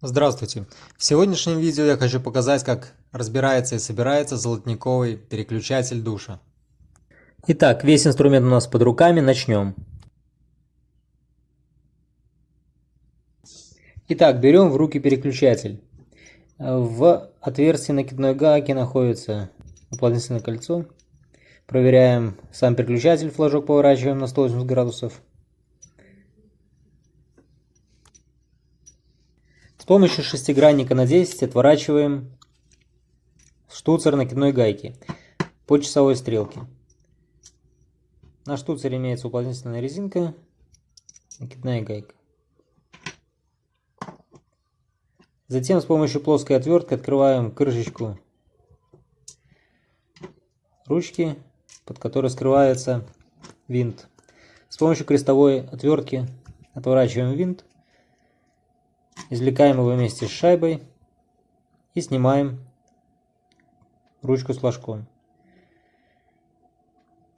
Здравствуйте! В сегодняшнем видео я хочу показать, как разбирается и собирается золотниковый переключатель душа. Итак, весь инструмент у нас под руками, начнем. Итак, берем в руки переключатель. В отверстии накидной гайки находится уплотнительное кольцо. Проверяем сам переключатель, флажок поворачиваем на 180 градусов. Помощью шестигранника на 10 отворачиваем штуцер накидной гайки по часовой стрелке. На штуцере имеется уплотнительная резинка, накидная гайка. Затем с помощью плоской отвертки открываем крышечку ручки, под которой скрывается винт. С помощью крестовой отвертки отворачиваем винт Извлекаем его вместе с шайбой и снимаем ручку с флажком.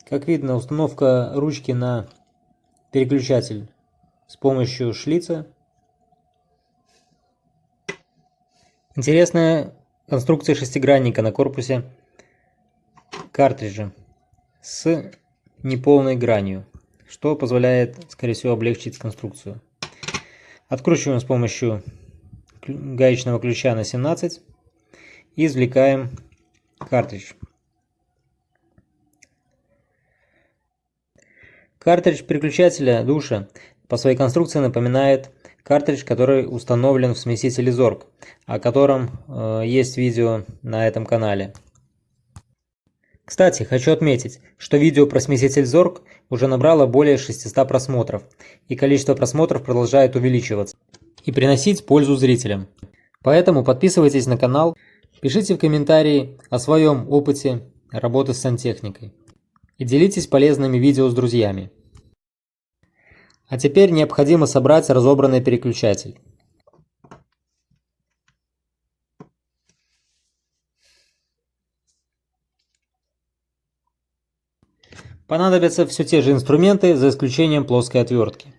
Как видно, установка ручки на переключатель с помощью шлица. Интересная конструкция шестигранника на корпусе картриджа с неполной гранью, что позволяет, скорее всего, облегчить конструкцию. Откручиваем с помощью гаечного ключа на 17 и извлекаем картридж. Картридж переключателя душа по своей конструкции напоминает картридж, который установлен в смесителе Zorg, о котором э, есть видео на этом канале. Кстати, хочу отметить, что видео про смеситель Zorg уже набрало более 600 просмотров, и количество просмотров продолжает увеличиваться и приносить пользу зрителям. Поэтому подписывайтесь на канал, пишите в комментарии о своем опыте работы с сантехникой и делитесь полезными видео с друзьями. А теперь необходимо собрать разобранный переключатель. Понадобятся все те же инструменты, за исключением плоской отвертки.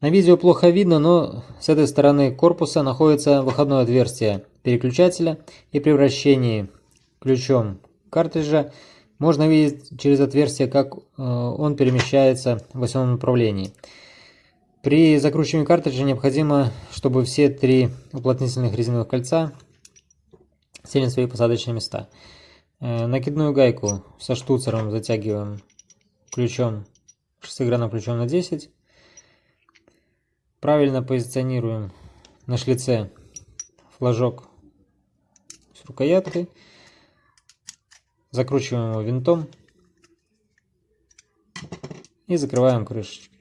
На видео плохо видно, но с этой стороны корпуса находится выходное отверстие переключателя и при вращении ключом картриджа можно видеть через отверстие, как э, он перемещается в осевом направлении. При закручивании картриджа необходимо, чтобы все три уплотнительных резиновых кольца сели на свои посадочные места. Э, накидную гайку со штуцером затягиваем ключом, шестигранным ключом на 10. Правильно позиционируем на шлице флажок с рукояткой. Закручиваем его винтом и закрываем крышечку.